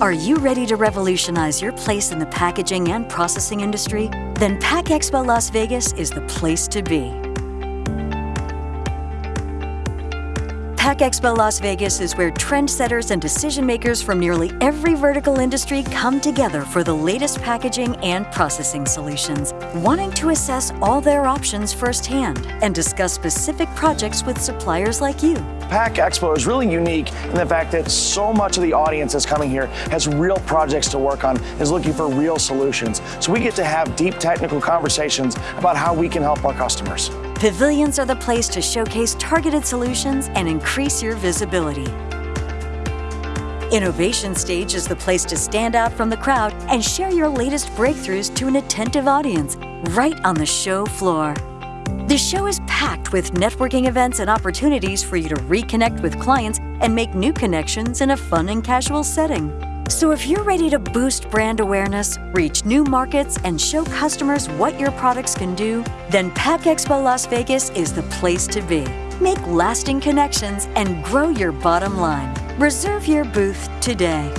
Are you ready to revolutionize your place in the packaging and processing industry? Then Pack Expo Las Vegas is the place to be. Pack Expo Las Vegas is where trendsetters and decision makers from nearly every vertical industry come together for the latest packaging and processing solutions, wanting to assess all their options firsthand and discuss specific projects with suppliers like you. Pack Expo is really unique in the fact that so much of the audience that's coming here has real projects to work on, is looking for real solutions. So we get to have deep technical conversations about how we can help our customers. Pavilions are the place to showcase targeted solutions and increase your visibility. Innovation Stage is the place to stand out from the crowd and share your latest breakthroughs to an attentive audience right on the show floor. The show is packed with networking events and opportunities for you to reconnect with clients and make new connections in a fun and casual setting. So if you're ready to boost brand awareness, reach new markets, and show customers what your products can do, then Pack Expo Las Vegas is the place to be. Make lasting connections and grow your bottom line. Reserve your booth today.